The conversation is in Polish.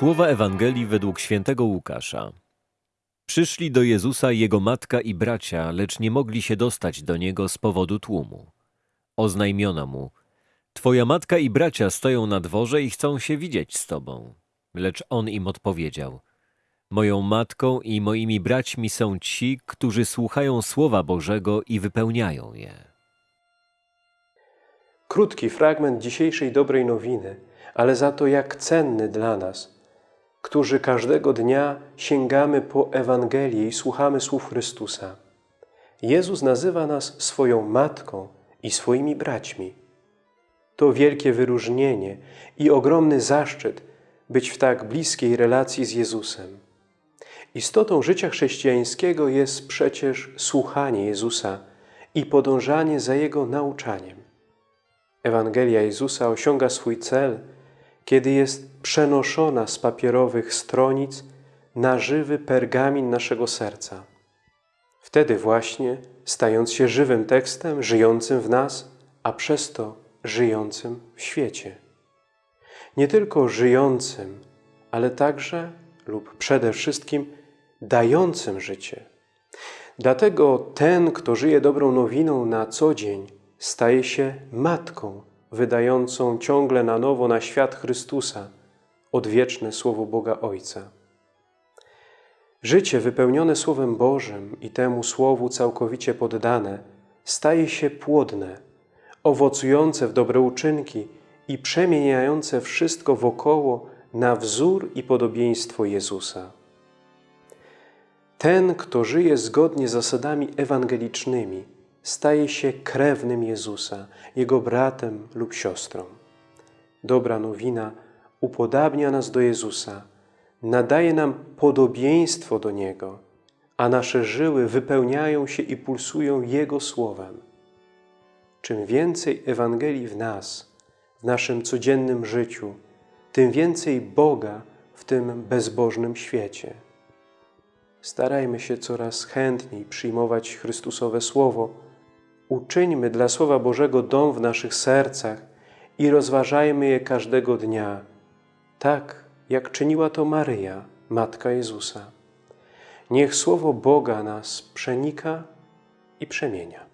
Słowa Ewangelii według świętego Łukasza. Przyszli do Jezusa jego matka i bracia, lecz nie mogli się dostać do niego z powodu tłumu. Oznajmiono mu: Twoja matka i bracia stoją na dworze i chcą się widzieć z tobą. Lecz on im odpowiedział: Moją matką i moimi braćmi są ci, którzy słuchają słowa Bożego i wypełniają je. Krótki fragment dzisiejszej dobrej nowiny, ale za to jak cenny dla nas, którzy każdego dnia sięgamy po Ewangelię i słuchamy słów Chrystusa. Jezus nazywa nas swoją matką i swoimi braćmi. To wielkie wyróżnienie i ogromny zaszczyt być w tak bliskiej relacji z Jezusem. Istotą życia chrześcijańskiego jest przecież słuchanie Jezusa i podążanie za Jego nauczaniem. Ewangelia Jezusa osiąga swój cel, kiedy jest przenoszona z papierowych stronic na żywy pergamin naszego serca. Wtedy właśnie, stając się żywym tekstem, żyjącym w nas, a przez to żyjącym w świecie. Nie tylko żyjącym, ale także lub przede wszystkim dającym życie. Dlatego ten, kto żyje dobrą nowiną na co dzień, staje się matką wydającą ciągle na nowo na świat Chrystusa odwieczne Słowo Boga Ojca. Życie wypełnione Słowem Bożym i temu Słowu całkowicie poddane staje się płodne, owocujące w dobre uczynki i przemieniające wszystko wokoło na wzór i podobieństwo Jezusa. Ten, kto żyje zgodnie z zasadami ewangelicznymi, staje się krewnym Jezusa, Jego bratem lub siostrą. Dobra nowina upodabnia nas do Jezusa, nadaje nam podobieństwo do Niego, a nasze żyły wypełniają się i pulsują Jego Słowem. Czym więcej Ewangelii w nas, w naszym codziennym życiu, tym więcej Boga w tym bezbożnym świecie. Starajmy się coraz chętniej przyjmować Chrystusowe Słowo, Uczyńmy dla Słowa Bożego dom w naszych sercach i rozważajmy je każdego dnia, tak jak czyniła to Maryja, Matka Jezusa. Niech Słowo Boga nas przenika i przemienia.